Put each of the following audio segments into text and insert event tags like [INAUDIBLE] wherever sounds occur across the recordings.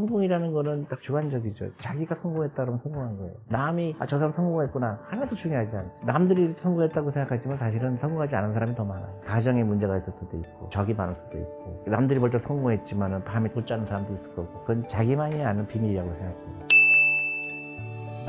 성공이라는 거는 딱 주관적이죠. 자기가 성공했다 그러면 성공한 거예요. 남이 아, 저 사람 성공했구나 하나도 중요하지 않아요. 남들이 성공했다고 생각하지만 사실은 성공하지 않은 사람이 더 많아요. 가정에 문제가 있을 수도 있고 적이 많을 수도 있고 남들이 볼때 성공했지만 밤에 못 자는 사람도 있을 거고 그건 자기만이 아는 비밀이라고 생각해요.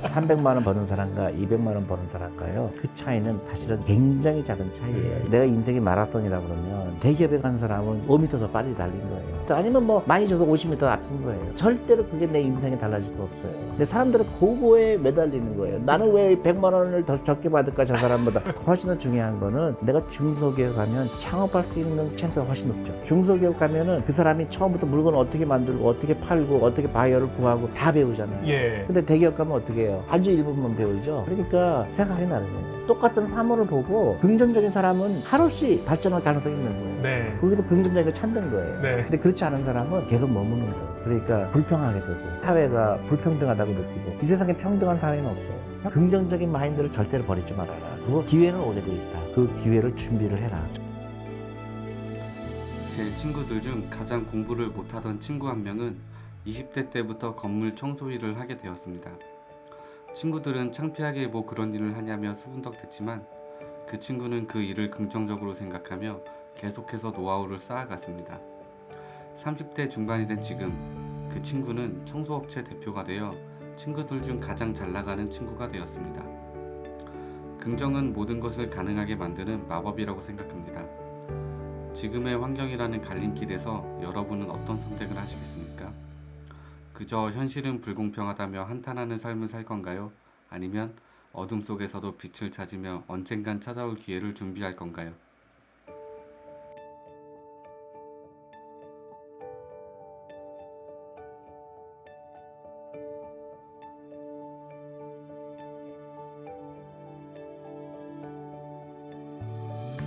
300만 원 버는 사람과 200만 원 버는 사람과요. 그 차이는 사실은 굉장히 작은 차이예요. 내가 인생이 마라톤이라 그러면 대기업에 간 사람은 5m 더 빨리 달린 거예요. 또 아니면 뭐 많이 줘서 50m 앞인 거예요. 절대로 그게 내 인생에 달라질 거 없어요. 근데 사람들은 그거에 매달리는 거예요. 나는 왜 100만 원을 더 적게 받을까 저 사람보다. [LAUGHS] 훨씬 더 중요한 거는 내가 중소기업 가면 창업할 수 있는 찬스가 훨씬 높죠. 중소기업 가면은 그 사람이 처음부터 물건을 어떻게 만들고 어떻게 팔고 어떻게 바이어를 구하고 다 배우잖아요. 예. 근데 대기업 가면 어떻게 해요? 아주 일부분만 배우죠. 그러니까 생각이 다르죠. 똑같은 사물을 보고 긍정적인 사람은 한없이 발전할 가능성이 있는 거예요. 네. 거기서 긍정적인 걸 찾는 거예요. 네. 근데 그렇지 않은 사람은 계속 머무는 거예요. 그러니까 불평하게 되고 사회가 불평등하다고 느끼고 이 세상에 평등한 사회는 없어요. 긍정적인 마인드를 절대로 버리지 말아라. 그거 기회는 오래돼 있다. 그 기회를 준비를 해라. 제 친구들 중 가장 공부를 못하던 친구 한 명은 20대 때부터 건물 청소 일을 하게 되었습니다. 친구들은 창피하게 뭐 그런 일을 하냐며 수군덕댔지만 그 친구는 그 일을 긍정적으로 생각하며 계속해서 노하우를 쌓아갔습니다. 30대 중반이 된 지금 그 친구는 청소업체 대표가 되어 친구들 중 가장 잘 나가는 친구가 되었습니다. 긍정은 모든 것을 가능하게 만드는 마법이라고 생각합니다. 지금의 환경이라는 갈림길에서 여러분은 어떤 선택을 하시겠습니까? 그저 현실은 불공평하다며 한탄하는 삶을 살 건가요? 아니면 어둠 속에서도 빛을 찾으며 언젠간 찾아올 기회를 준비할 건가요?